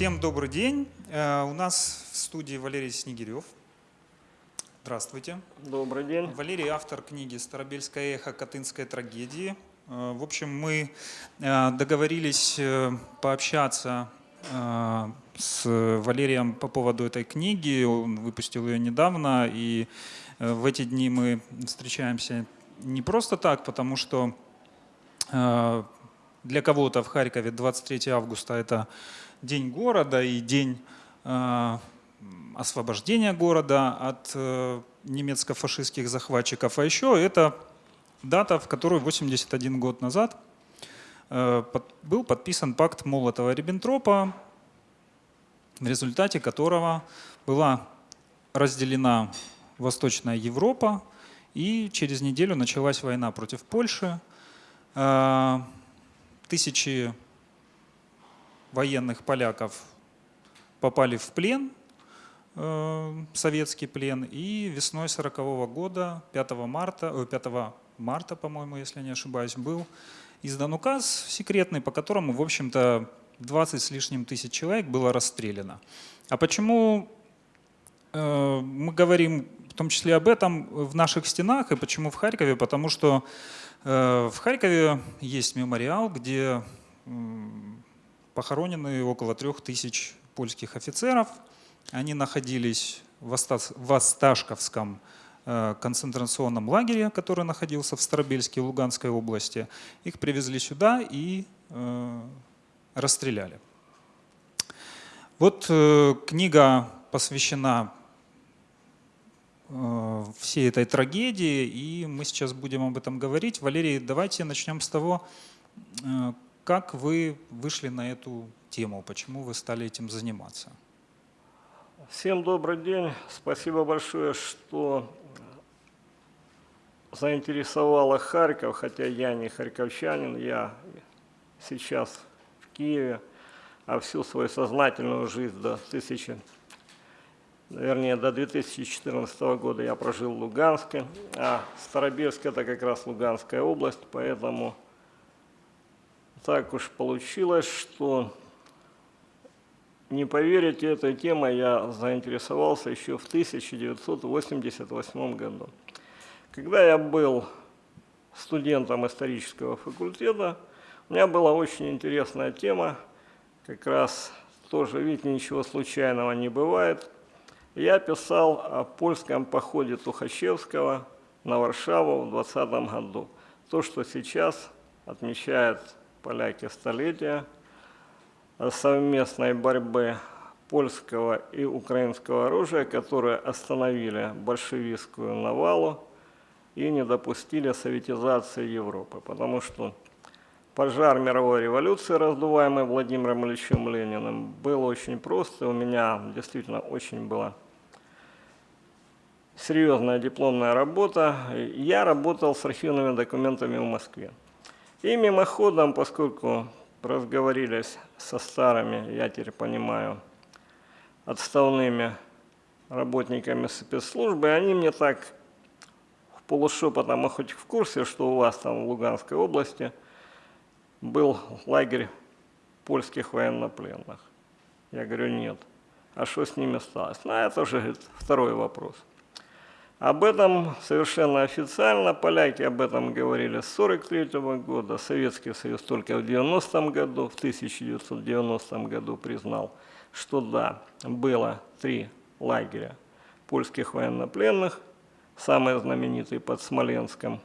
Всем добрый день. Э, у нас в студии Валерий Снегирев. Здравствуйте. Добрый день. Валерий автор книги «Старобельское эхо. Катынской трагедии». Э, в общем, мы э, договорились пообщаться с Валерием по поводу этой книги. Он выпустил ее недавно, и в эти дни мы встречаемся не просто так, потому что для кого-то в Харькове 23 августа – это день города и день э, освобождения города от э, немецко-фашистских захватчиков. А еще это дата, в которую 81 год назад э, был подписан пакт Молотова-Риббентропа, в результате которого была разделена Восточная Европа, и через неделю началась война против Польши. Тысячи военных поляков попали в плен, э, советский плен, и весной 40 -го года, 5 марта, 5 марта, по-моему, если не ошибаюсь, был издан указ секретный, по которому, в общем-то, 20 с лишним тысяч человек было расстреляно. А почему э, мы говорим в том числе об этом в наших стенах и почему в Харькове? Потому что э, в Харькове есть мемориал, где похоронены около трех тысяч польских офицеров. Они находились в Осташковском э, концентрационном лагере, который находился в Старобельске, Луганской области. Их привезли сюда и э, расстреляли. Вот э, книга посвящена всей этой трагедии, и мы сейчас будем об этом говорить. Валерий, давайте начнем с того, как вы вышли на эту тему? Почему вы стали этим заниматься? Всем добрый день. Спасибо большое, что заинтересовало Харьков, хотя я не харьковчанин, я сейчас в Киеве, а всю свою сознательную жизнь до тысячи, вернее, до 2014 года я прожил в Луганске, а Старобельск – это как раз Луганская область, поэтому так уж получилось, что не поверите, этой темой я заинтересовался еще в 1988 году. Когда я был студентом исторического факультета, у меня была очень интересная тема, как раз тоже, видите, ничего случайного не бывает. Я писал о польском походе Тухачевского на Варшаву в 20 году. То, что сейчас отмечает поляки столетия совместной борьбы польского и украинского оружия, которые остановили большевистскую навалу и не допустили советизации Европы. Потому что пожар мировой революции, раздуваемый Владимиром Ильичем Лениным, был очень прост, и у меня действительно очень была серьезная дипломная работа. Я работал с архивными документами в Москве. И мимоходом, поскольку разговорились со старыми, я теперь понимаю, отставными работниками спецслужбы, они мне так в полушепотом, а хоть в курсе, что у вас там в Луганской области был лагерь польских военнопленных. Я говорю, нет. А что с ними сталось? Ну, это уже говорит, второй вопрос. Об этом совершенно официально, поляки об этом говорили с 1943 года, Советский Союз только в 90 году, в 1990 году признал, что да, было три лагеря польских военнопленных, самый знаменитый под Смоленском,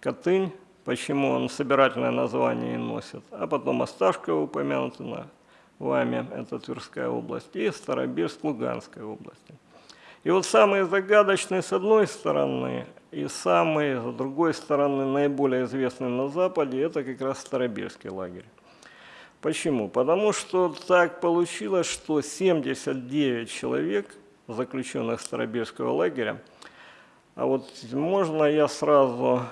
Катынь, почему он собирательное название носит, а потом Осташково упомянуто на вами, это Тверская область, и Старобельск Луганской области. И вот самые загадочные с одной стороны, и самые с другой стороны наиболее известные на Западе, это как раз Старобельский лагерь. Почему? Потому что так получилось, что 79 человек, заключенных Старобельского лагеря, а вот можно я сразу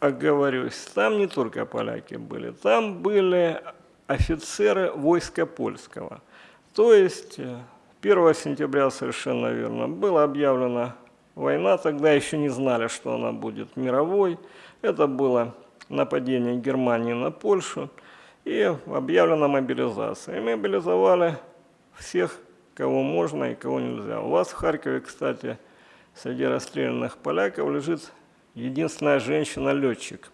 оговорюсь, там не только поляки были, там были офицеры войска польского. То есть 1 сентября, совершенно верно, была объявлена война, тогда еще не знали, что она будет мировой. Это было нападение Германии на Польшу. и объявлена мобилизация. И мобилизовали всех, кого можно и кого нельзя. У вас в Харькове, кстати, среди расстрелянных поляков лежит единственная женщина-летчик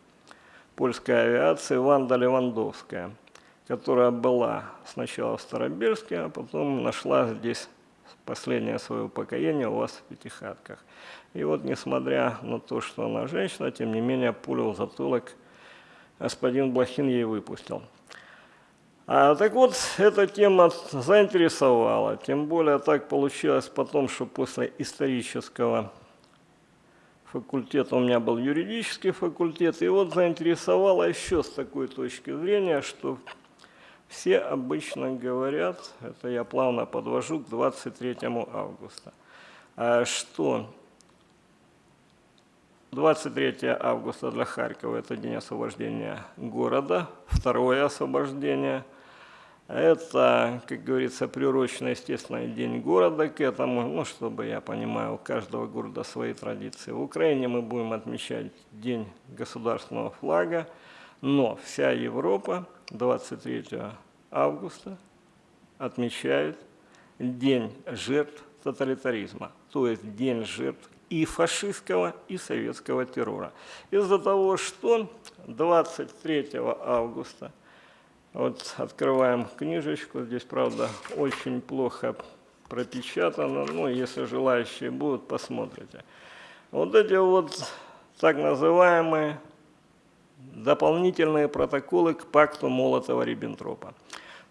польской авиации Ванда Левандовская, которая была сначала в Старобельске, а потом нашла здесь последнее свое упокоение у вас в Пятихатках. И вот, несмотря на то, что она женщина, тем не менее, пулю в затылок господин Блохин ей выпустил. А, так вот, эта тема заинтересовала, тем более так получилось потом, что после исторического факультета у меня был юридический факультет, и вот заинтересовало еще с такой точки зрения, что все обычно говорят, это я плавно подвожу к 23 августа, а что 23 августа для Харькова – это день освобождения города, второе освобождение. Это, как говорится, приурочено, естественно, день города к этому, ну, чтобы, я понимаю, у каждого города свои традиции. В Украине мы будем отмечать День государственного флага, но вся Европа 23 августа отмечает День жертв тоталитаризма, то есть День жертв и фашистского, и советского террора. Из-за того, что 23 августа, вот открываем книжечку, здесь, правда, очень плохо пропечатано, ну, если желающие будут, посмотрите. Вот эти вот так называемые дополнительные протоколы к пакту Молотова-Риббентропа.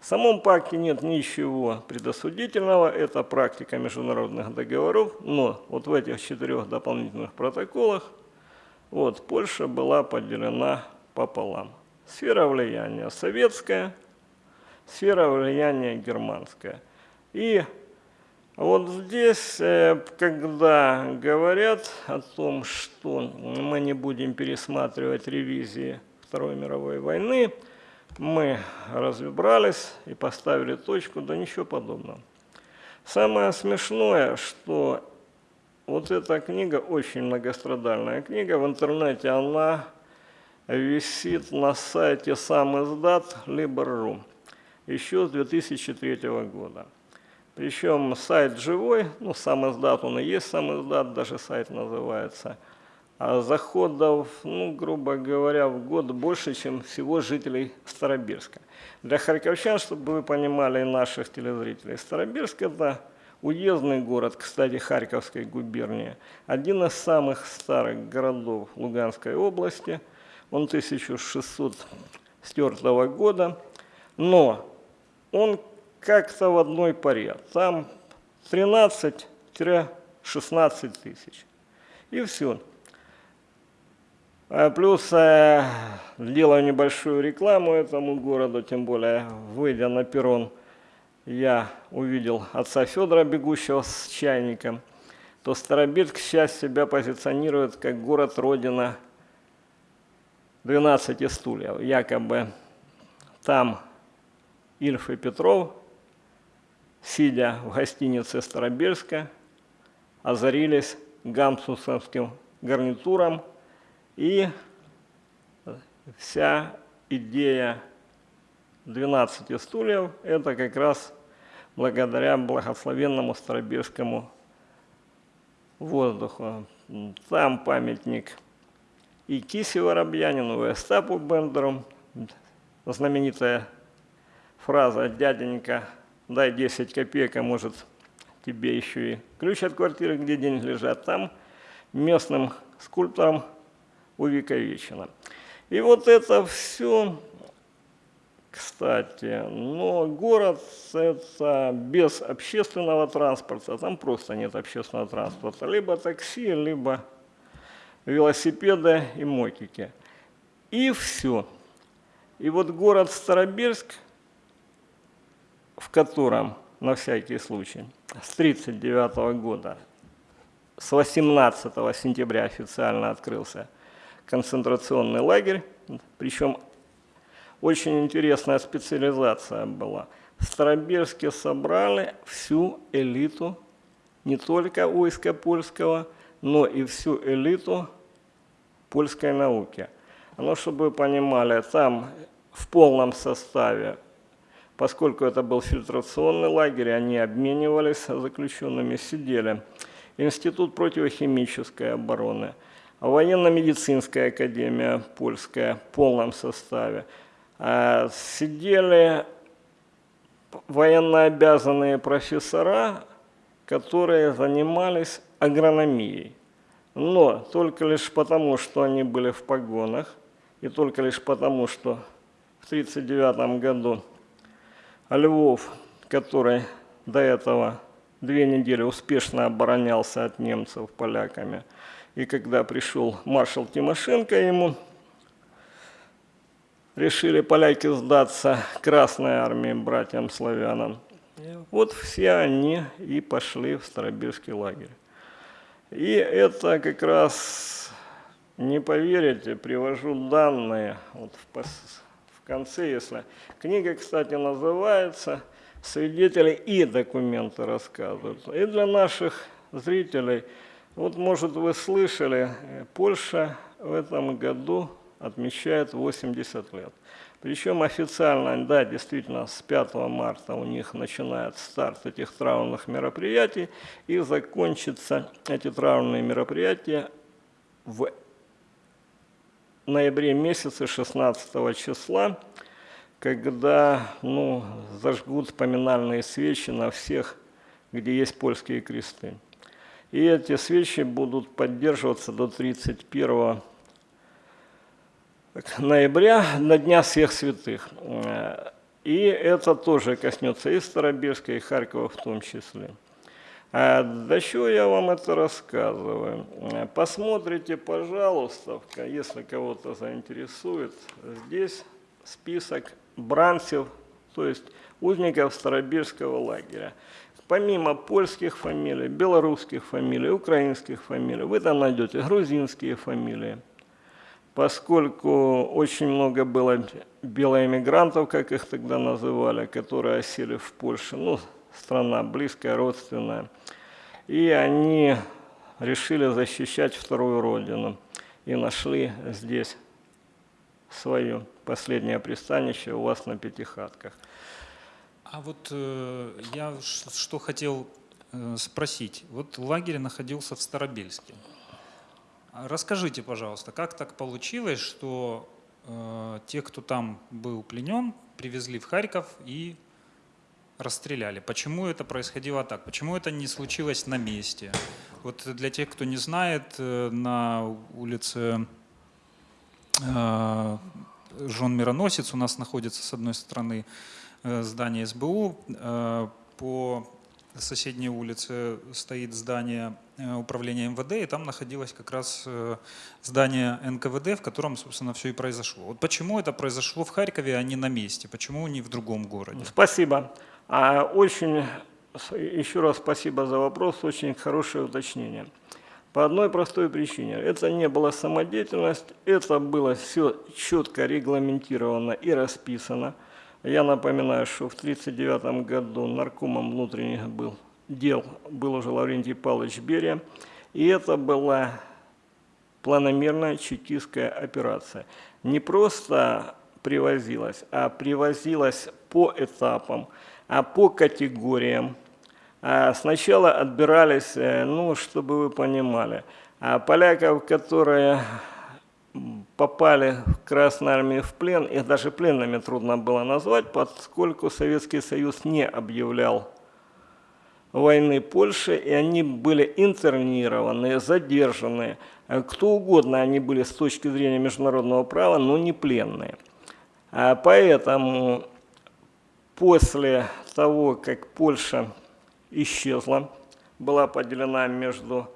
В самом пакте нет ничего предосудительного, это практика международных договоров, но вот в этих четырех дополнительных протоколах вот, Польша была поделена пополам. Сфера влияния советская, сфера влияния германская. И вот здесь, э, когда говорят о том, что мы не будем пересматривать ревизии Второй мировой войны, мы разобрались и поставили точку, да ничего подобного. Самое смешное, что вот эта книга, очень многострадальная книга, в интернете она висит на сайте сам издат Liber.ru еще с 2003 года. Причем сайт живой, ну сам издат, он и есть сам издат, даже сайт называется – а заходов, ну, грубо говоря, в год больше, чем всего жителей Старобирска. Для харьковчан, чтобы вы понимали, наших телезрителей, Старобирск – это уездный город, кстати, Харьковской губернии, один из самых старых городов Луганской области, он 1604 года, но он как-то в одной паре, там 13-16 тысяч, и все. А плюс э, делаю небольшую рекламу этому городу, тем более, выйдя на перрон, я увидел отца Федора, бегущего с чайником, то Старобирск сейчас себя позиционирует как город-родина 12 стульев. Якобы там Ильф и Петров, сидя в гостинице Старобирска, озарились гамсусовским гарнитуром – и вся идея 12 стульев – это как раз благодаря благословенному Старобирскому воздуху. Там памятник и Кисе Воробьянину, и Остапу Бендеру. Знаменитая фраза «Дяденька, дай 10 копеек, а может тебе еще и ключ от квартиры, где деньги лежат». Там местным скульптором увековечено. И вот это все, кстати, но город это без общественного транспорта, там просто нет общественного транспорта, либо такси, либо велосипеды и мотики. И все. И вот город Старобельск, в котором, на всякий случай, с 1939 года, с 18 сентября официально открылся концентрационный лагерь, причем очень интересная специализация была. В Староберске собрали всю элиту, не только войска польского, но и всю элиту польской науки. Но чтобы вы понимали, там в полном составе, поскольку это был фильтрационный лагерь, они обменивались заключенными, сидели. Институт противохимической обороны, военно-медицинская академия польская в полном составе. А, Сидели военнообязанные профессора, которые занимались агрономией. Но только лишь потому, что они были в погонах, и только лишь потому, что в 1939 году Львов, который до этого две недели успешно оборонялся от немцев поляками, и когда пришел маршал Тимошенко ему, решили поляки сдаться Красной армии, братьям-славянам. Вот все они и пошли в Старобирский лагерь. И это как раз, не поверите, привожу данные вот в, конце, если... Книга, кстати, называется «Свидетели и документы рассказывают». И для наших зрителей, вот, может, вы слышали, Польша в этом году отмечает 80 лет. Причем официально, да, действительно, с 5 марта у них начинает старт этих траурных мероприятий, и закончатся эти траурные мероприятия в ноябре месяце 16 числа, когда ну, зажгут поминальные свечи на всех, где есть польские кресты. И эти свечи будут поддерживаться до 31 ноября, на Дня всех святых. И это тоже коснется и Старобирска, и Харькова в том числе. А для чего я вам это рассказываю? Посмотрите, пожалуйста, если кого-то заинтересует, здесь список бранцев, то есть узников Старобирского лагеря. Помимо польских фамилий, белорусских фамилий, украинских фамилий, вы там найдете грузинские фамилии – поскольку очень много было белоэмигрантов, как их тогда называли, которые осели в Польше, ну, страна близкая, родственная, и они решили защищать вторую родину и нашли здесь свое последнее пристанище у вас на Пятихатках. А вот э, я что хотел э, спросить. Вот лагерь находился в Старобельске. Расскажите, пожалуйста, как так получилось, что э, те, кто там был пленен, привезли в Харьков и расстреляли? Почему это происходило так? Почему это не случилось на месте? Вот для тех, кто не знает, э, на улице э, Жон Мироносец у нас находится с одной стороны э, здание СБУ, по соседней улице стоит здание управления МВД, и там находилось как раз здание НКВД, в котором, собственно, все и произошло. Вот почему это произошло в Харькове, а не на месте? Почему не в другом городе? Спасибо. А, очень, еще раз спасибо за вопрос, очень хорошее уточнение. По одной простой причине. Это не была самодеятельность, это было все четко регламентировано и расписано. Я напоминаю, что в 1939 году наркомом внутренних был, дел был уже Лаврентий Павлович Берия, и это была планомерная чекистская операция. Не просто привозилась, а привозилась по этапам, а по категориям. А сначала отбирались, э, ну, чтобы вы понимали, а поляков, которые попали в Красную армию в плен, их даже пленными трудно было назвать, поскольку Советский Союз не объявлял войны Польши, и они были интернированы, задержаны. Кто угодно они были с точки зрения международного права, но не пленные. А поэтому после того, как Польша исчезла, была поделена между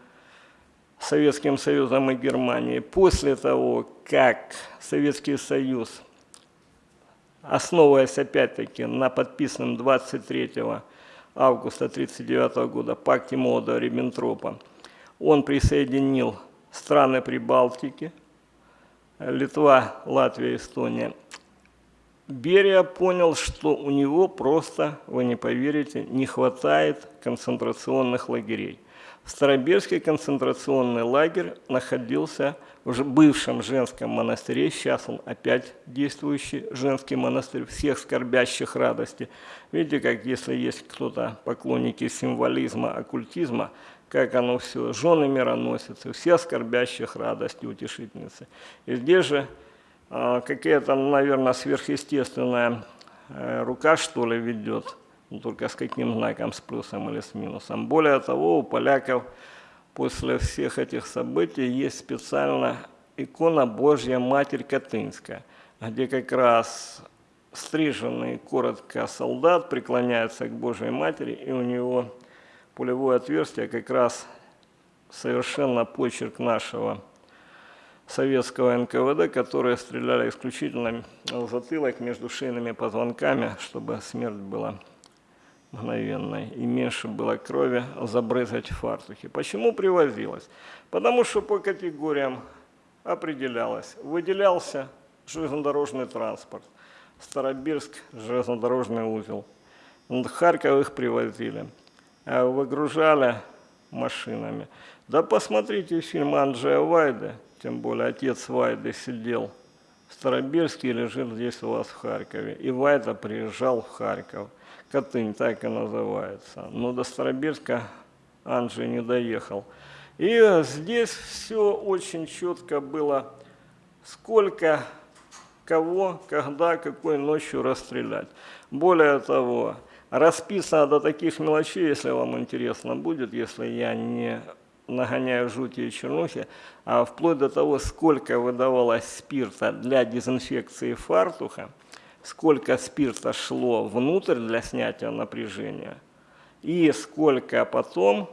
Советским Союзом и Германией после того, как Советский Союз, основываясь опять-таки на подписанном 23 августа 1939 года пакте Молотова-Риббентропа, он присоединил страны Прибалтики, Литва, Латвия, Эстония. Берия понял, что у него просто, вы не поверите, не хватает концентрационных лагерей. Старобельский концентрационный лагерь находился в бывшем женском монастыре, сейчас он опять действующий женский монастырь всех скорбящих радости. Видите, как если есть кто-то поклонники символизма, оккультизма, как оно все, жены мироносицы, все скорбящих радости, утешительницы. И здесь же какая-то, наверное, сверхъестественная э, рука, что ли, ведет, ну, только с каким знаком, с плюсом или с минусом. Более того, у поляков после всех этих событий есть специально икона Божья Матерь Катынская, где как раз стриженный коротко солдат преклоняется к Божьей Матери, и у него пулевое отверстие как раз совершенно почерк нашего советского НКВД, которые стреляли исключительно в затылок между шейными позвонками, чтобы смерть была мгновенной и меньше было крови забрызгать в фартухе. Почему привозилось? Потому что по категориям определялось. Выделялся железнодорожный транспорт, Старобирск – железнодорожный узел. Харьков их привозили, а выгружали машинами. Да посмотрите фильм Анджея Вайды, тем более отец Вайды сидел в Старобирске и лежит здесь у вас в Харькове. И Вайда приезжал в Харьков. Катынь так и называется. Но до Старобирска Анджей не доехал. И здесь все очень четко было, сколько, кого, когда, какой ночью расстрелять. Более того, расписано до таких мелочей, если вам интересно будет, если я не нагоняю жути и чернухи, а вплоть до того, сколько выдавалось спирта для дезинфекции фартуха, сколько спирта шло внутрь для снятия напряжения и сколько потом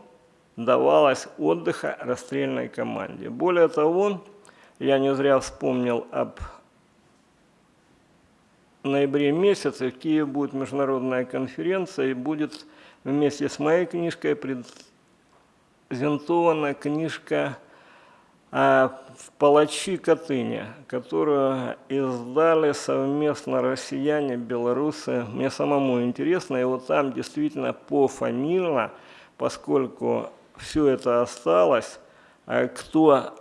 давалось отдыха расстрельной команде. Более того, я не зря вспомнил об ноябре месяце в Киеве будет международная конференция и будет вместе с моей книжкой презентована книжка а в «Палачи Катыни», которую издали совместно россияне, белорусы. Мне самому интересно, и вот там действительно пофамильно, поскольку все это осталось, а кто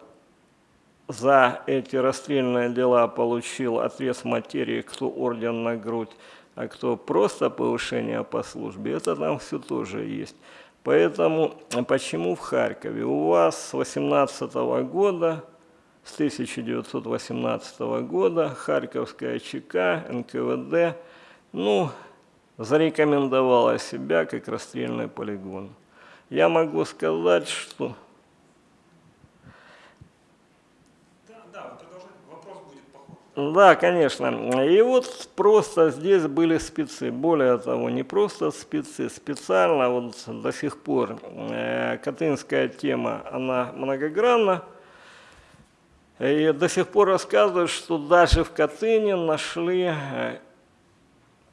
за эти расстрельные дела получил отрез материи, кто орден на грудь, а кто просто повышение по службе, это там все тоже есть. Поэтому почему в Харькове? У вас с 18 года, с 1918 года Харьковская ЧК, НКВД, ну, зарекомендовала себя как расстрельный полигон. Я могу сказать, что Да, конечно. И вот просто здесь были спецы. Более того, не просто спецы, специально вот до сих пор э, Катынская тема, она многогранна. И до сих пор рассказывают, что даже в Катыни нашли э,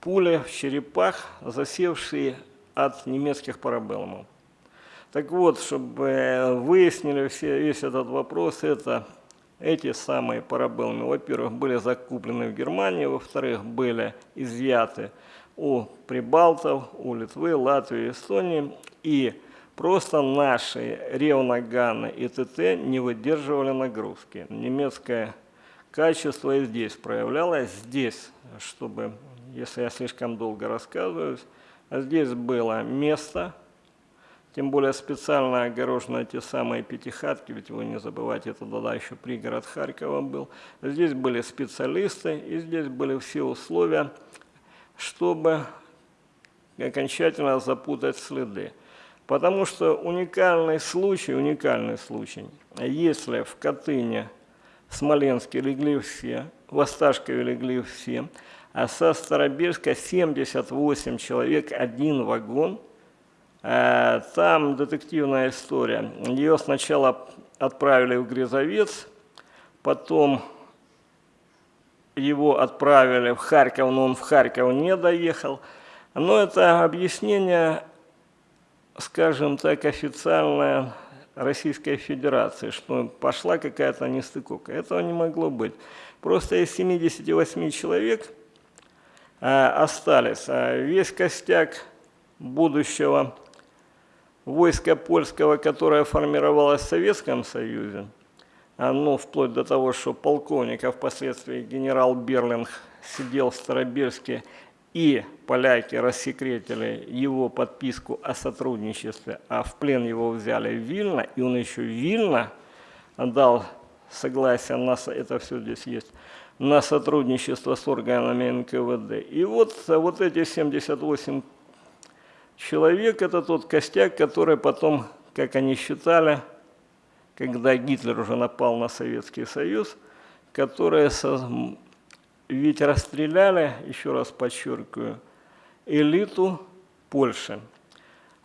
пули в черепах, засевшие от немецких парабеллумов. Так вот, чтобы выяснили все, весь этот вопрос, это эти самые парабеллумы, во-первых, были закуплены в Германии, во-вторых, были изъяты у Прибалтов, у Литвы, Латвии, Эстонии, и просто наши ревноганы и ТТ не выдерживали нагрузки. Немецкое качество и здесь проявлялось, здесь, чтобы, если я слишком долго рассказываю, здесь было место, тем более специально огорожены те самые пятихатки, ведь вы не забывайте, это тогда еще пригород Харькова был. Здесь были специалисты, и здесь были все условия, чтобы окончательно запутать следы. Потому что уникальный случай, уникальный случай, если в Катыни, в Смоленске легли все, в Осташкове легли все, а со Старобельска 78 человек, один вагон – там детективная история. Ее сначала отправили в Грязовец, потом его отправили в Харьков, но он в Харьков не доехал. Но это объяснение, скажем так, официальное Российской Федерации, что пошла какая-то нестыковка. Этого не могло быть. Просто из 78 человек э, остались. А весь костяк будущего войска польского, которое формировалось в Советском Союзе, а, ну, вплоть до того, что полковник, а впоследствии генерал Берлинг сидел в Старобельске, и поляки рассекретили его подписку о сотрудничестве, а в плен его взяли в Вильно, и он еще в Вильно дал согласие на, это все здесь есть, на сотрудничество с органами НКВД. И вот, вот эти 78 человек – это тот костяк, который потом, как они считали, когда Гитлер уже напал на Советский Союз, которые со- ведь расстреляли, еще раз подчеркиваю, элиту Польши.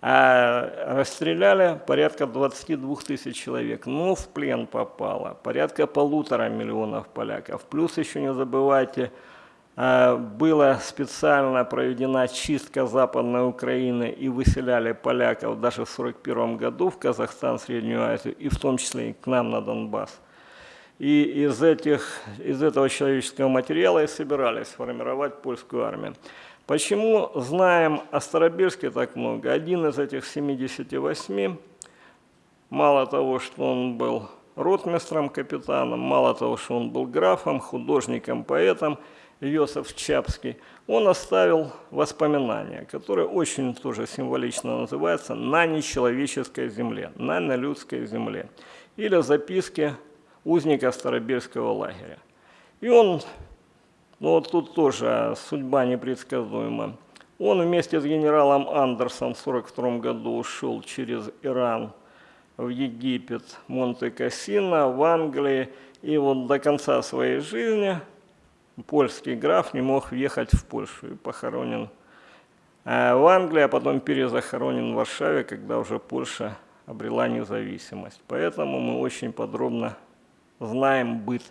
А расстреляли порядка 22 тысяч человек. Но в плен попало порядка полутора миллионов поляков. Плюс еще не забывайте, была специально проведена чистка Западной Украины и выселяли поляков даже в 1941 году в Казахстан, Среднюю Азию, и в том числе и к нам на Донбасс. И из, этих, из этого человеческого материала и собирались формировать польскую армию. Почему знаем о Старобельске так много? Один из этих 78, мало того, что он был ротмистром, капитаном, мало того, что он был графом, художником, поэтом, Йосиф Чапский, он оставил воспоминания, которые очень тоже символично называются «На нечеловеческой земле», «На нелюдской земле» или записки узника Старобельского лагеря. И он, ну вот тут тоже судьба непредсказуема. Он вместе с генералом Андерсом в 1942 году ушел через Иран в Египет, Монте-Кассино, в Англии. И вот до конца своей жизни польский граф не мог въехать в Польшу и похоронен э, в Англии, а потом перезахоронен в Варшаве, когда уже Польша обрела независимость. Поэтому мы очень подробно знаем быт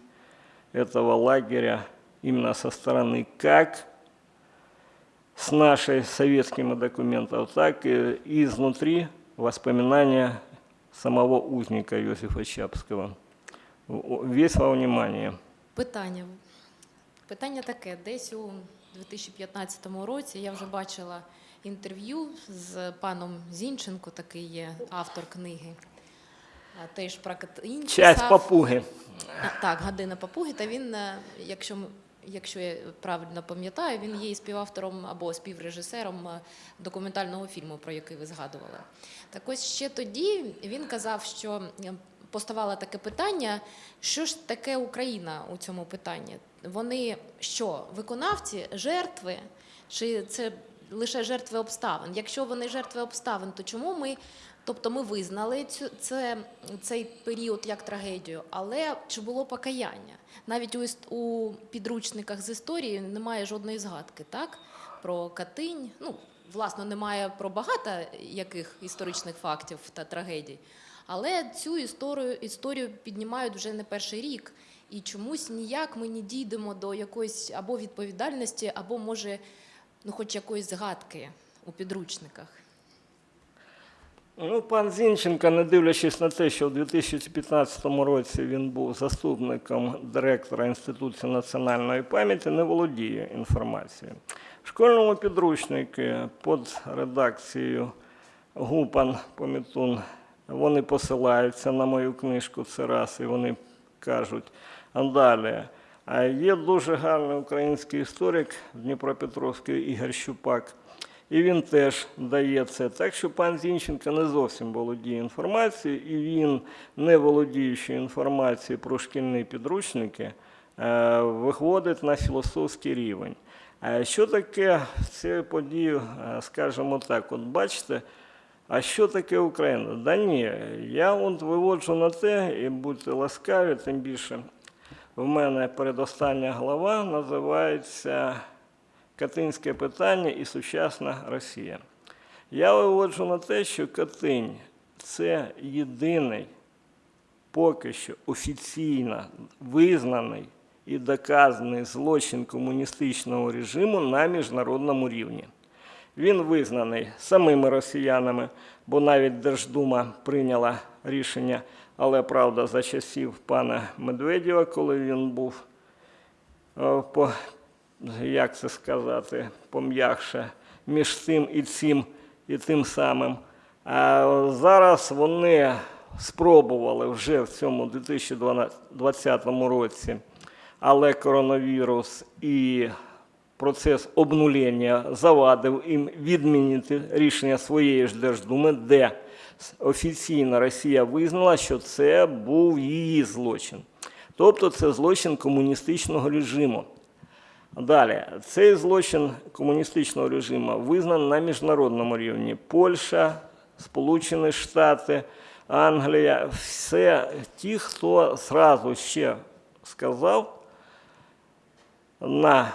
этого лагеря именно со стороны как с нашей советскими документов, так и изнутри воспоминания самого узника Иосифа Чапского. Весь во внимание. Питання. Питання таке: десь у 2015 році я вже бачила інтерв'ю з паном Зінченко, такий є автор книги. Теж про. Часть писав. папуги. Так, Гадина Папуги. Та він, е, якщо, якщо я правильно пам'ятаю, він є і співавтором або співрежисером е, документального фільму, про який ви згадували. Так ось ще тоді він казав, що поставало таке питання: що ж таке Україна у цьому питанні? Вони що, виконавці, жертви, чи це лише жертви обставин? Якщо вони жертви обставин, то чому ми Тобто ми визнали цю це, цей період як трагедію, але чи було покаяння? Навіть у, у підручниках з історії немає жодної згадки, так? Про Катинь. Ну, власне, немає про багато яких історичних фактів та трагедій. Але цю історію, історію піднімають вже не перший рік. І чомусь ніяк ми не дійдемо до якоїсь або відповідальності, або може, ну, хоч якоїсь згадки у підручниках. Ну, пан Зінченко, не дивлячись на те, що в 2015 році він був заступником директора Інституту національної пам'яті, не володіє інформацією. В школьному підручнику під редакцією Гупан Помітун вони посилаються на мою книжку це раз, і вони кажуть, далі. Є дуже гарний український історик Дніпропетровський Ігор Щупак. І він теж дає це. Так що пан Зінченко не зовсім володіє інформацією, і він, не володіючи інформацією про шкільні підручники, е, виходить на філософський рівень. А що таке цю подію, е, скажімо так, от бачите, а що таке Україна? Да ні, я от виводжу на те, і будьте ласкаві, тим більше в мене передостання глава називається Катинське питання і сучасна Росія. Я виводжу на те, що Катинь це єдиний, поки що офіційно визнаний і доказаний злочин комуністичного режиму на міжнародному рівні. Він визнаний самими росіянами, бо навіть Держдума прийняла рішення, але правда за часів пана Медведєва, коли він був е, по, як це сказати, пом'якше, між цим і цим і тим самим. А зараз вони спробували вже в цьому 2020 році, але коронавірус і процес обнулення завадив їм відмінити рішення своєї ж Держдуми, де офіційно Росія визнала, що це був її злочин. Тобто це злочин комуністичного режиму. Далі, цей злочин комуністичного режиму визнаний на міжнародному рівні. Польща, Сполучені Штати, Англія, все ті, хто зразу ще сказав на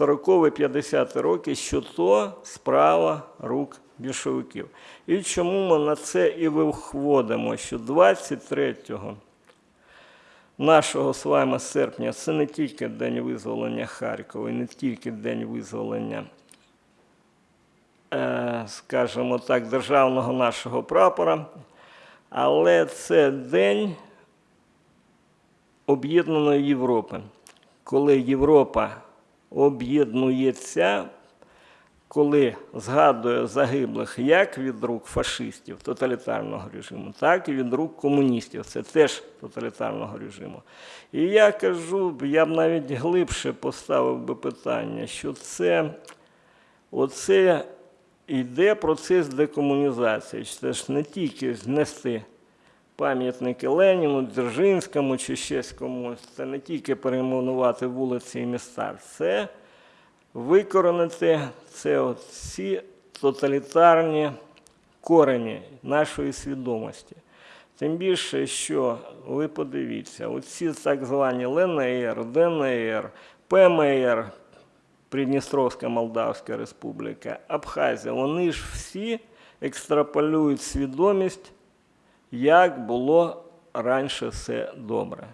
40-50 роки, що то справа рук більшовиків. І чому ми на це і виходимо, що 23 нашого з вами серпня це не тільки день визволення Харкова, і не тільки день визволення, е, скажімо так, державного нашого прапора, але це день об'єднаної Європи, коли Європа об'єднується, коли згадує загиблих як від рук фашистів тоталітарного режиму, так і від рук комуністів. Це теж тоталітарного режиму. І я кажу, я б навіть глибше поставив би питання, що це оце йде процес декомунізації. Це ж не тільки знести пам'ятники Леніну, Дзержинському чи щось комусь. Це не тільки перейменувати вулиці і міста, це викоренити це ці тоталітарні корені нашої свідомості. Тим більше, що ви подивіться, оці так звані ЛНР, ДНР, ПМР, Придністровська Молдавська Республіка, Абхазія, вони ж всі екстраполюють свідомість як було раніше все добре.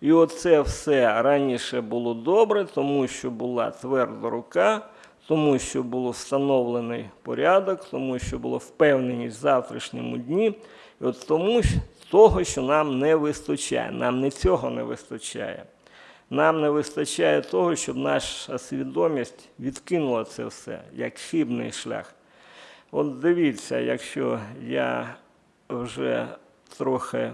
І оце все раніше було добре, тому що була тверда рука, тому що був встановлений порядок, тому що була впевненість в завтрашньому дні, і от тому що- того, що нам не вистачає. Нам не цього не вистачає. Нам не вистачає того, щоб наша свідомість відкинула це все як хибний шлях. От дивіться, якщо я вже трохи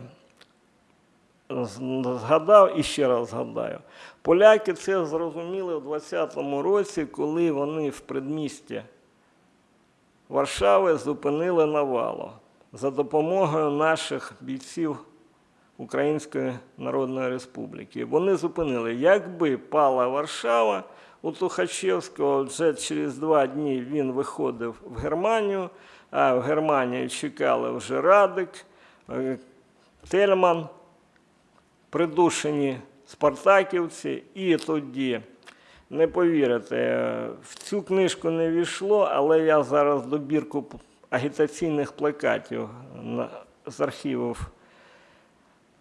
згадав і ще раз згадаю. Поляки це зрозуміли у 20-му році, коли вони в предмісті Варшави зупинили навалу за допомогою наших бійців Української Народної Республіки. Вони зупинили, якби пала Варшава, у Тухачевського вже через два дні він виходив в Германію, а в Германії чекали вже Радик, е, Тельман, придушені спартаківці, і тоді, не повірите, в цю книжку не війшло, але я зараз добірку агітаційних плакатів з архівів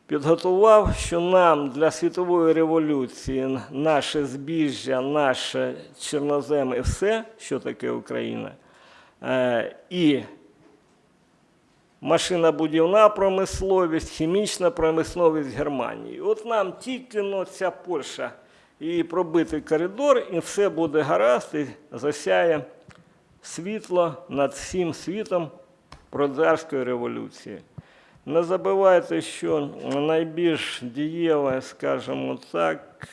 підготував, що нам для світової революції наше збіжжя, наше чорнозем і все, що таке Україна, е, і машинобудівна промисловість, хімічна промисловість Германії. От нам тільки ця Польща і пробитий коридор, і все буде гаразд, і засяє світло над всім світом пролетарської революції. Не забувайте, що найбільш дієва, скажімо так,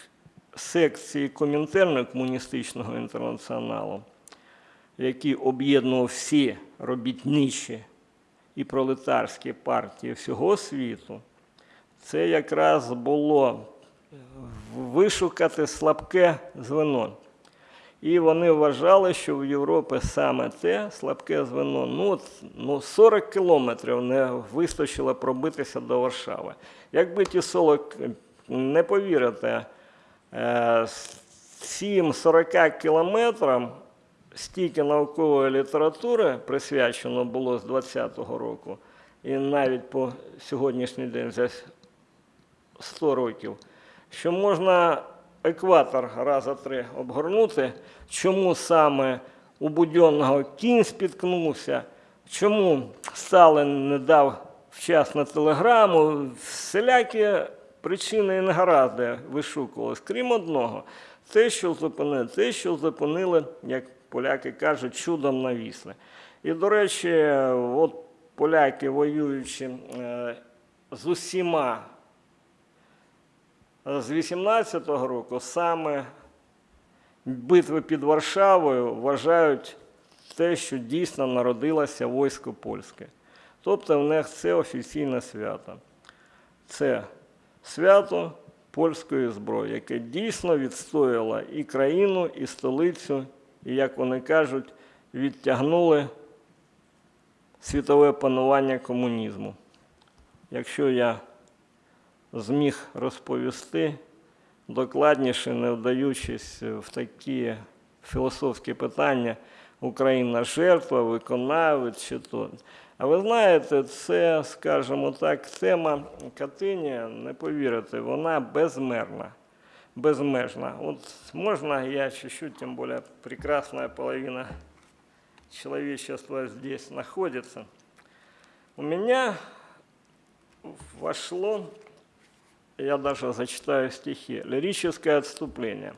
секції Комінтерну комуністичного інтернаціоналу, які об'єднував всі робітничі і пролетарські партії всього світу, це якраз було вишукати слабке звено. І вони вважали, що в Європі саме те слабке звено. Ну, ну 40 кілометрів не вистачило пробитися до Варшави. Якби ті 40, не повірите, е, цим 40 кілометрам стільки наукової літератури присвячено було з 20-го року, і навіть по сьогоднішній день за 100 років, що можна екватор раза три обгорнути, чому саме у Будьонного кінь спіткнувся, чому Сталин не дав вчасно телеграму, всілякі причини і негаразди вишукувались, крім одного, те, що зупинили, те, що зупинили, як поляки кажуть, чудом навісли. І, до речі, от поляки, воюючи е, з усіма з 18-го року, саме битви під Варшавою вважають те, що дійсно народилося військо польське. Тобто в них це офіційне свято. Це свято польської зброї, яке дійсно відстояло і країну, і столицю, і, як вони кажуть, відтягнули світове панування комунізму. Якщо я зміг розповісти докладніше, не вдаючись в такі філософські питання, Україна жертва, виконавець чи то. А ви знаєте, це, скажімо так, тема Катині, не повірите, вона безмерна. Безмежна. Вот можно я чуть-чуть, тем более прекрасная половина человечества здесь находится. У меня вошло, я даже зачитаю стихи, лирическое отступление.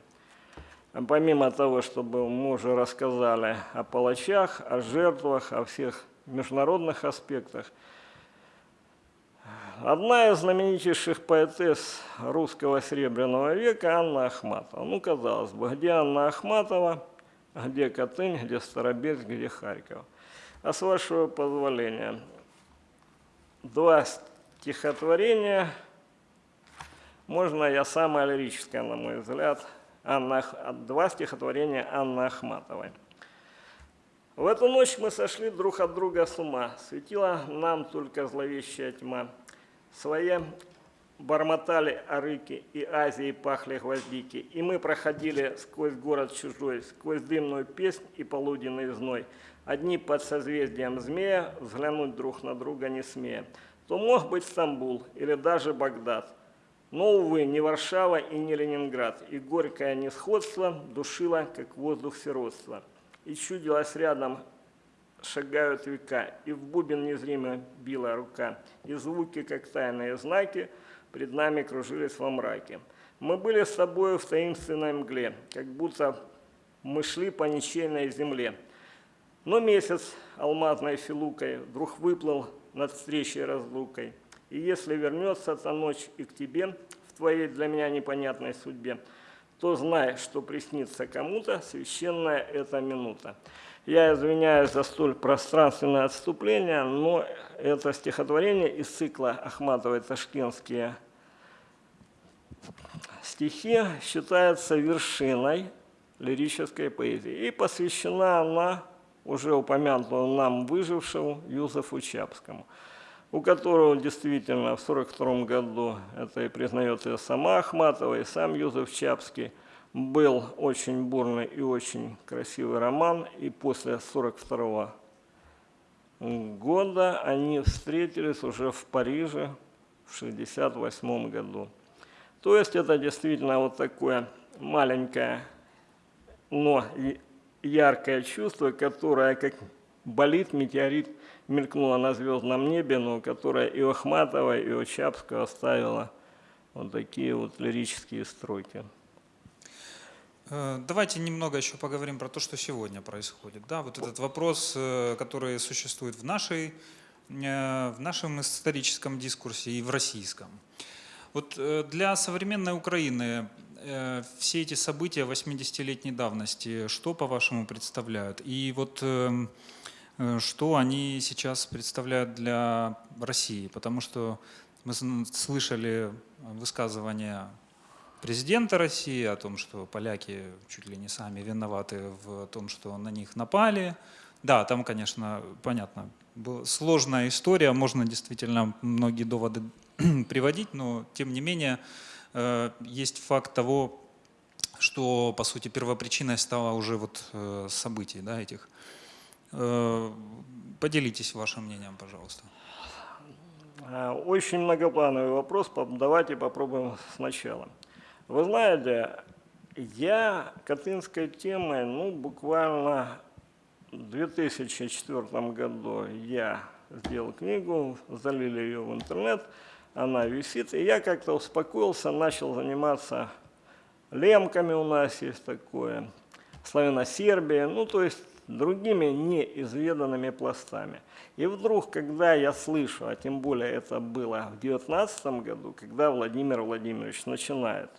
Помимо того, чтобы мы уже рассказали о палачах, о жертвах, о всех международных аспектах, Одна из знаменитейших поэтесс русского Серебряного века Анна Ахматова. Ну, казалось бы, где Анна Ахматова, где Катынь, где Старобельск, где Харьков. А с вашего позволения, два стихотворения, можно я самое лирическое, на мой взгляд, Анна, два стихотворения Анны Ахматовой. В эту ночь мы сошли друг от друга с ума, светила нам только зловещая тьма. Свои бормотали арыки, и Азии пахли гвоздики, и мы проходили сквозь город чужой, сквозь дымную песнь и полуденный зной. Одни под созвездием змея, взглянуть друг на друга не смея. То мог быть Стамбул или даже Багдад. Но, увы, не Варшава и не Ленинград, и горькое несходство душило, как воздух сиротства. И чудилось рядом шагают века, и в бубен незримо била рука, и звуки, как тайные знаки, пред нами кружились во мраке. Мы были с тобою в таинственной мгле, как будто мы шли по ничейной земле. Но месяц алмазной филукой вдруг выплыл над встречей разлукой. И если вернется та ночь и к тебе, в твоей для меня непонятной судьбе, то знай, что приснится кому-то священная эта минута. Я извиняюсь за столь пространственное отступление, но это стихотворение из цикла Ахматовой «Ташкентские стихи» считается вершиной лирической поэзии. И посвящена она уже упомянутому нам выжившему Юзефу Чапскому, у которого действительно в 1942 году, это и признает и сама Ахматова, и сам Юзеф Чапский – был очень бурный и очень красивый роман, и после 1942 года они встретились уже в Париже в 1968 году. То есть это действительно вот такое маленькое, но яркое чувство, которое как болит метеорит мелькнуло на звездном небе, но которое и у Ахматова, и у оставило вот такие вот лирические строки. Э, давайте немного еще поговорим про то, что сегодня происходит. Да, вот этот вопрос, э, который существует в, нашей, э, в нашем историческом дискурсе и в российском. Вот для современной Украины все эти события 80-летней давности, что, по-вашему, представляют? И вот что они сейчас представляют для России? Потому что мы слышали высказывания президента России, о том, что поляки чуть ли не сами виноваты в том, что на них напали. Да, там, конечно, понятно, сложная история, можно действительно многие доводы приводить, но тем не менее э, есть факт того, что, по сути, первопричиной стало уже вот э, событий да, этих. Э, поделитесь вашим мнением, пожалуйста. Очень многоплановый вопрос, давайте попробуем сначала. Вы знаете, я катынской темой, ну, буквально в 2004 году я сделал книгу, залили ее в интернет, она висит, и я как-то успокоился, начал заниматься лемками у нас есть такое, славяно-сербия, ну, то есть другими неизведанными пластами. И вдруг, когда я слышу, а тем более это было в 2019 году, когда Владимир Владимирович начинает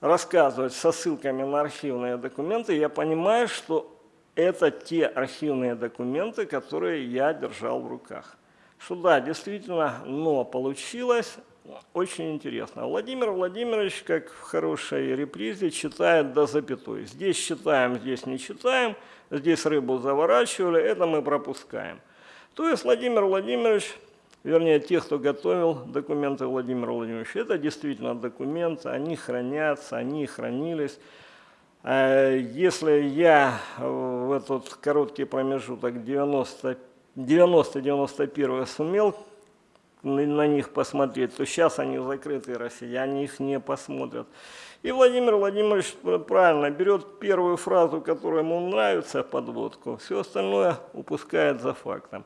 рассказывать со ссылками на архивные документы, я понимаю, что это те архивные документы, которые я держал в руках. Что да, действительно, но получилось очень интересно. Владимир Владимирович, как в хорошей репризе, читает до запятой. Здесь читаем, здесь не читаем, здесь рыбу заворачивали, это мы пропускаем. То есть Владимир Владимирович, вернее, те, кто готовил документы Владимира Владимировича, это действительно документы, они хранятся, они хранились. А если я в этот короткий промежуток 90-91 сумел на них посмотреть, то сейчас они закрытые россияне их не посмотрят. И Владимир Владимирович правильно берет первую фразу, которая ему нравится, подводку, все остальное упускает за фактом.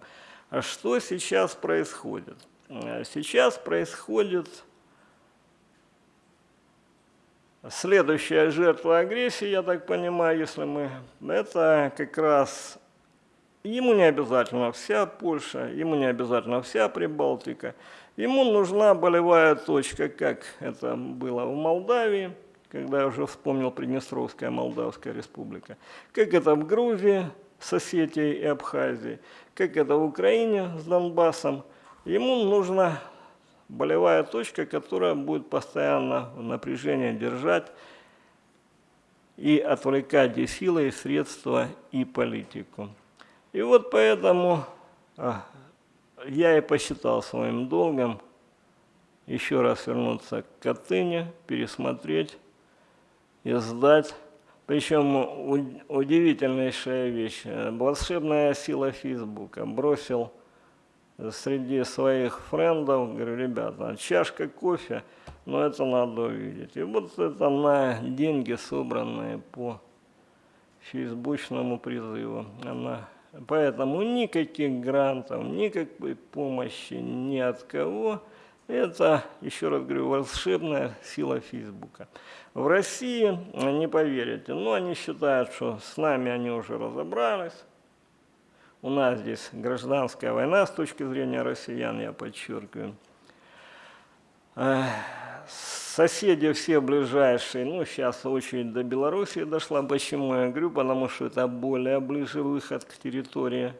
А что сейчас происходит? Сейчас происходит следующая жертва агрессии, я так понимаю, если мы... Это как раз Ему не обязательно вся Польша, ему не обязательно вся Прибалтика. Ему нужна болевая точка, как это было в Молдавии, когда я уже вспомнил Приднестровская Молдавская республика, как это в Грузии Осетией и Абхазией, как это в Украине с Донбассом. Ему нужна болевая точка, которая будет постоянно в напряжении держать и отвлекать и силы, и средства, и политику. И вот поэтому а, я и посчитал своим долгом еще раз вернуться к Катыни, пересмотреть и сдать. Причем удивительнейшая вещь. Волшебная сила Фейсбука. Бросил среди своих френдов, говорю, ребята, чашка кофе, но это надо увидеть. И вот это на деньги, собранные по фейсбучному призыву. Она Поэтому никаких грантов, никакой помощи ни от кого. Это, еще раз говорю, волшебная сила Фейсбука. В России, не поверите, но они считают, что с нами они уже разобрались. У нас здесь гражданская война с точки зрения россиян, я подчеркиваю соседи все ближайшие, ну, сейчас очередь до Белоруссии дошла. Почему я говорю? Потому что это более ближе выход к территории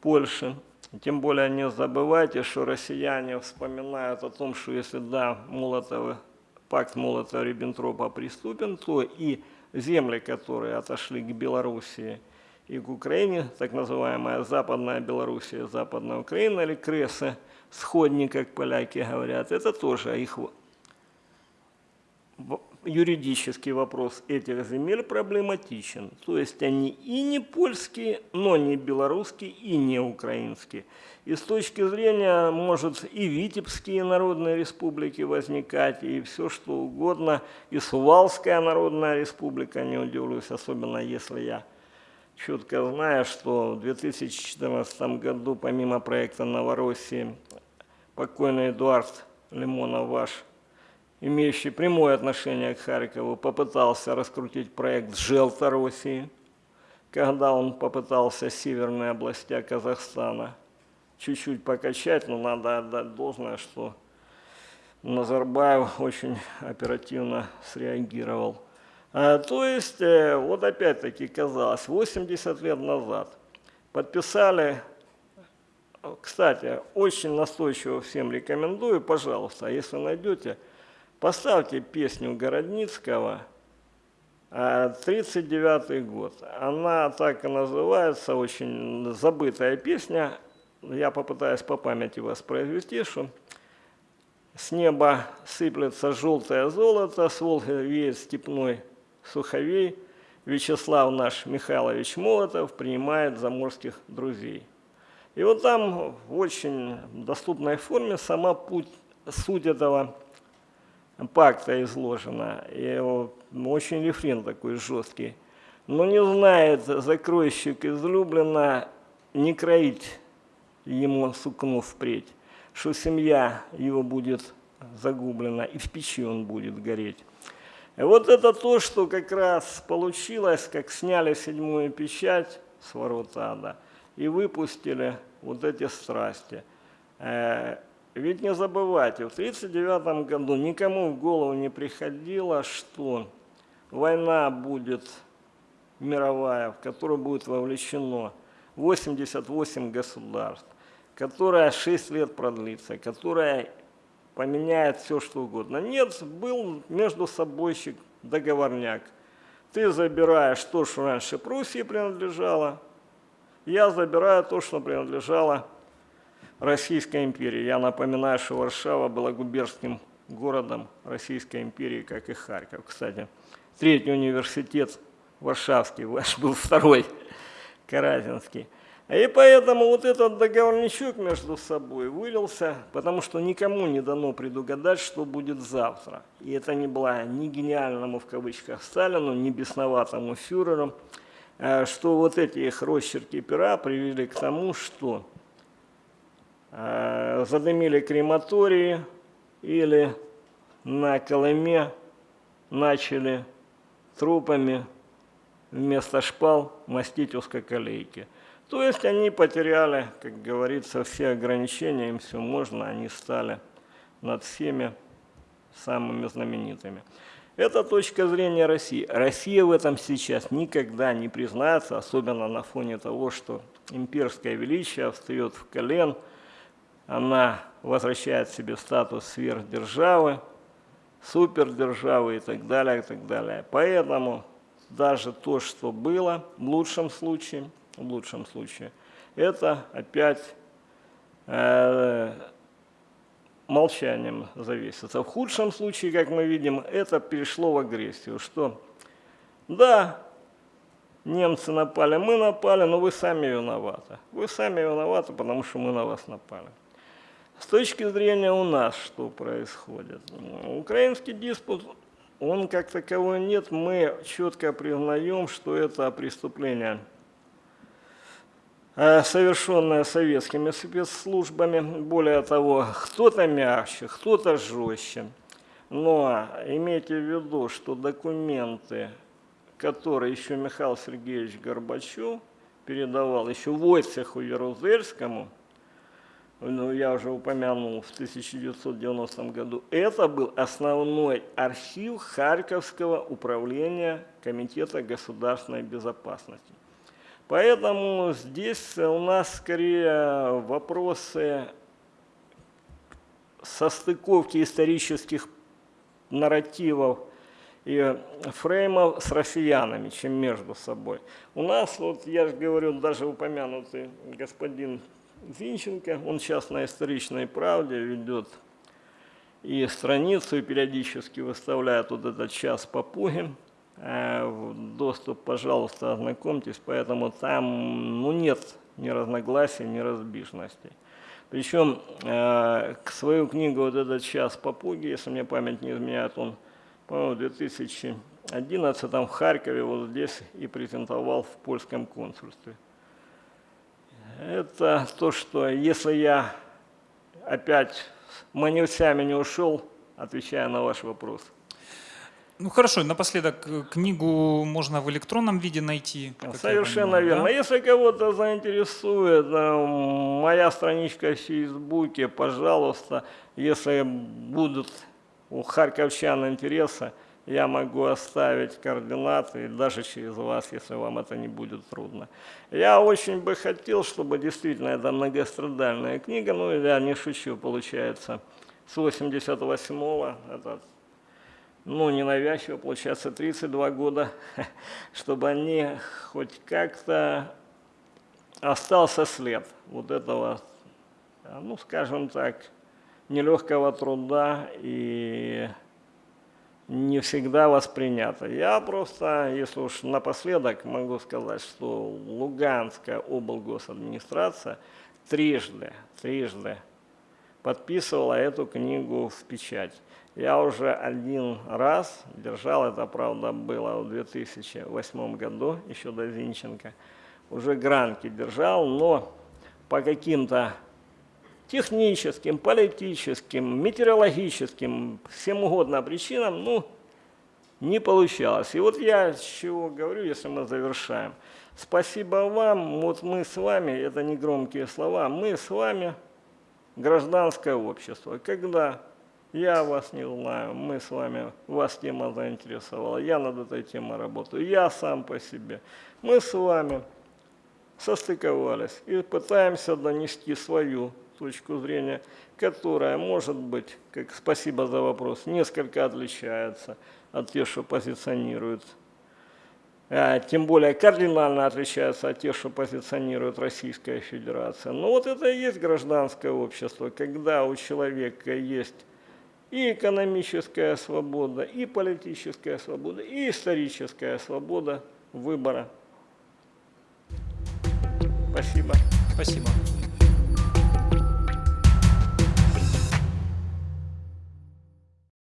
Польши. Тем более не забывайте, что россияне вспоминают о том, что если да, Молотова, пакт Молотова-Риббентропа приступен, то и земли, которые отошли к Белоруссии и к Украине, так называемая Западная Белоруссия, Западная Украина или Кресы – сходни, как поляки говорят, это тоже их юридический вопрос этих земель проблематичен. То есть они и не польские, но не белорусские и не украинские. И с точки зрения, может, и Витебские народные республики возникать, и все что угодно, и Сувалская народная республика, не удивлюсь, особенно если я четко знаю, что в 2014 году, помимо проекта Новороссии, покойный Эдуард Лимонов ваш, имеющий прямое отношение к Харькову, попытался раскрутить проект Желтороссии, когда он попытался северные области Казахстана чуть-чуть покачать, но надо отдать должное, что Назарбаев очень оперативно среагировал. А, то есть, э, вот опять-таки казалось, 80 лет назад подписали кстати, очень настойчиво всем рекомендую, пожалуйста, если найдете, поставьте песню Городницкого «39 год». Она так и называется, очень забытая песня. Я попытаюсь по памяти воспроизвести, что с неба сыплется желтое золото, с Волги веет степной суховей, Вячеслав наш Михайлович Молотов принимает заморских друзей. И вот там в очень доступной форме сама путь, суть этого пакта изложена. И очень рефрен такой жесткий. Но не знает закройщик излюбленно не кроить ему сукно впредь, что семья его будет загублена, и в печи он будет гореть. И вот это то, что как раз получилось, как сняли седьмую печать с ворот ада и выпустили вот эти страсти. Ведь не забывайте, в 1939 году никому в голову не приходило, что война будет мировая, в которую будет вовлечено 88 государств, которая 6 лет продлится, которая поменяет все, что угодно. Нет, был между собойщик, договорняк. Ты забираешь то, что раньше Пруссии принадлежало, я забираю то, что принадлежало Российской империи. Я напоминаю, что Варшава была губернским городом Российской империи, как и Харьков. Кстати, третий университет Варшавский, ваш был второй, Каразинский. И поэтому вот этот договорничок между собой вылился, потому что никому не дано предугадать, что будет завтра. И это не было ни гениальному в кавычках Сталину, ни бесноватому фюреру, э, что вот эти их росчерки пера привели к тому, что задымили крематории или на Колыме начали трупами вместо шпал мастить узкоколейки. То есть они потеряли, как говорится, все ограничения, им все можно, они стали над всеми самыми знаменитыми. Это точка зрения России. Россия в этом сейчас никогда не признается, особенно на фоне того, что имперское величие встает в колен, она возвращает себе статус сверхдержавы, супердержавы и так далее, и так далее. Поэтому даже то, что было, в лучшем случае, в лучшем случае, это опять э, молчанием зависится. В худшем случае, как мы видим, это перешло в агрессию, что да, немцы напали, мы напали, но вы сами виноваты. Вы сами виноваты, потому что мы на вас напали. С точки зрения у нас, что происходит? Украинский диспут он как таковой нет, мы четко признаем, что это преступление, э, совершенное советскими спецслужбами. Более того, кто-то мягче, кто-то жестче. Но имейте в виду, что документы, которые еще Михаил Сергеевич Горбачев передавал еще Войцеху Ярузельскому – ну, я уже упомянул, в 1990 году, это был основной архив Харьковского управления Комитета государственной безопасности. Поэтому здесь у нас скорее вопросы состыковки исторических нарративов и фреймов с россиянами, чем между собой. У нас, вот я же говорю, даже упомянутый господин Зинченко. Он сейчас на историчной правде ведет и страницу, и периодически выставляет вот этот час попуги. Э, доступ, пожалуйста, ознакомьтесь, поэтому там ну, нет ни разногласий, ни разбежностей. Причем э, свою книгу вот этот час попуги, если мне память не изменяет, он, по-моему, в 2011 в Харькове вот здесь и презентовал в польском консульстве это то, что если я опять маневцами не ушел, отвечая на ваш вопрос. Ну хорошо, напоследок э, книгу можно в электронном виде найти. Совершенно понимаю, верно. Да? Если кого-то заинтересует, э, моя страничка в Фейсбуке, пожалуйста, если будут у харьковчан интересы, я могу оставить координаты, даже через вас, если вам это не будет трудно. Я очень бы хотел, чтобы действительно это многострадальная книга, ну я не шучу, получается, с 88-го, это, ну ненавязчиво, получается 32 года, чтобы они хоть как-то остался след вот этого, ну скажем так, нелегкого труда и не всегда воспринято. Я просто, если уж напоследок, могу сказать, что Луганская облгосадминистрация трижды, трижды подписывала эту книгу в печать. Я уже один раз держал, это правда было в 2008 году, еще до Зинченко, уже гранки держал, но по каким-то техническим, политическим, метеорологическим, всем угодно причинам, ну, не получалось. И вот я чего говорю, если мы завершаем. Спасибо вам, вот мы с вами, это не громкие слова, мы с вами гражданское общество. Когда я вас не знаю, мы с вами, вас тема заинтересовала, я над этой темой работаю, я сам по себе. Мы с вами состыковались и пытаемся донести свою точку зрения, которая, может быть, как спасибо за вопрос, несколько отличается от тех, что позиционируют, а, тем более кардинально отличается от тех, что позиционирует Российская Федерация. Но вот это и есть гражданское общество, когда у человека есть и экономическая свобода, и политическая свобода, и историческая свобода выбора. Спасибо. Спасибо.